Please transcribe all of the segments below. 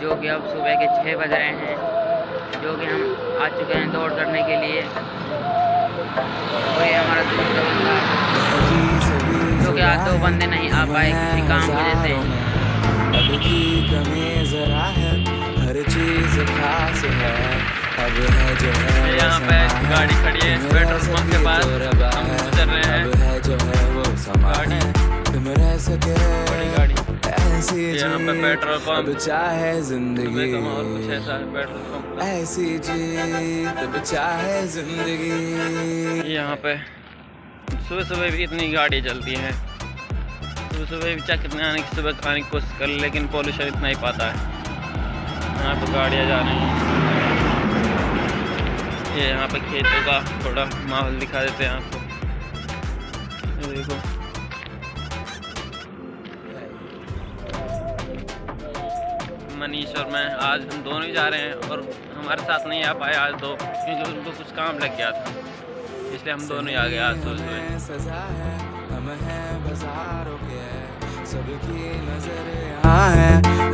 जो कि अब सुबह के छः बज रहे हैं जो कि हम आ चुके हैं दौड़ करने के लिए। और ये हमारा दूसरा बंदा। जो कि आज दो बंदे नहीं आ पाए किसी काम की वजह से। अब की कमी जरा हर चीज़ खास अब जो यहाँ पे गाड़ी खड़ी है पेट्रोल पंप के पास हम गुजर रहे हैं। गाड़ी। ऐसी यहाँ पे पेट्रोल पंप चाहे ज़िंदगी। का कुछ ऐसा है पेट्रोल पंप ऐसी चाहे ज़िंदगी। यहाँ पे सुबह सुबह भी इतनी गाड़ी चलती हैं। सुबह सुबह भी चाहे कितने आने की सुबह आने की कोशिश कर लेकिन पॉल्यूशन इतना ही पाता है। यहाँ पे गाड़ियाँ जा रही हैं। ये यहाँ पे खेतों का थोड़ा माहौल दिखा देते हैं आपको। देखो। मनीष और मैं आज हम दोनों ही जा रहे हैं और हमारे साथ नहीं आ पाए आज दो क्योंकि उनको कुछ काम लग गया था। इसलिए हम दोनों ही आ गए आज सुबह सुबह।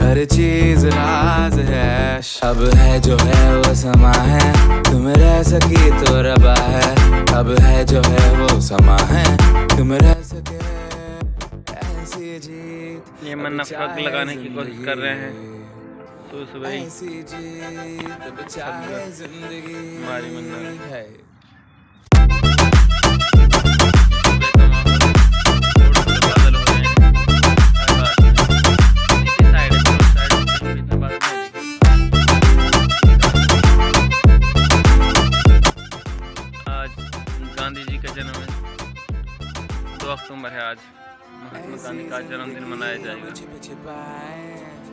हर चीज़ राज है। अब है जो है वो समा है तुम रह सकी तो रबा है। अब है जो है वो समा है तुम रह सके ऐसी जीत। ये फ्रॉक चाहे लगाने की कोशिश कर रहे हैं। तो सुबह हमारी मन्नत। है। गांधी जी का जन्म है। दो अक्टूबर है आज। महात्मा गांधी का जन्मदिन मनाया जाएगा।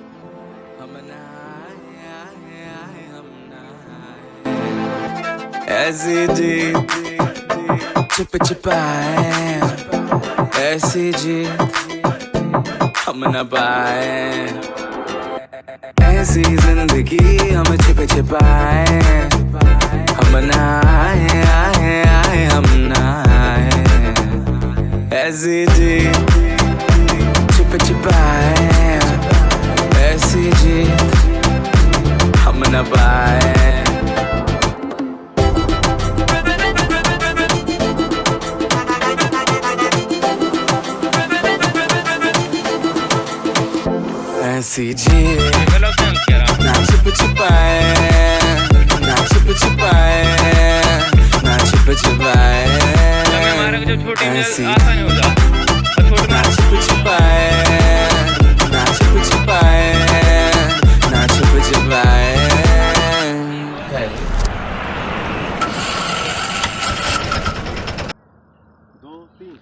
ऐसी जी छिप छिपाए ऐसी जी, हम न पाए। ऐसी ज़िंदगी हम छिप छिपाए हम नहाए आए आए हम नहाए ऐसी जी छिप छिपाए ऐसी जी, हम न पाए। हँसी जी ना छुप छुपाए ना छुप छुपाए ना छुप छुपाए हँसी ना छुप छुपाए ना छुप छुपाए ना छुप छुपाए दो तीन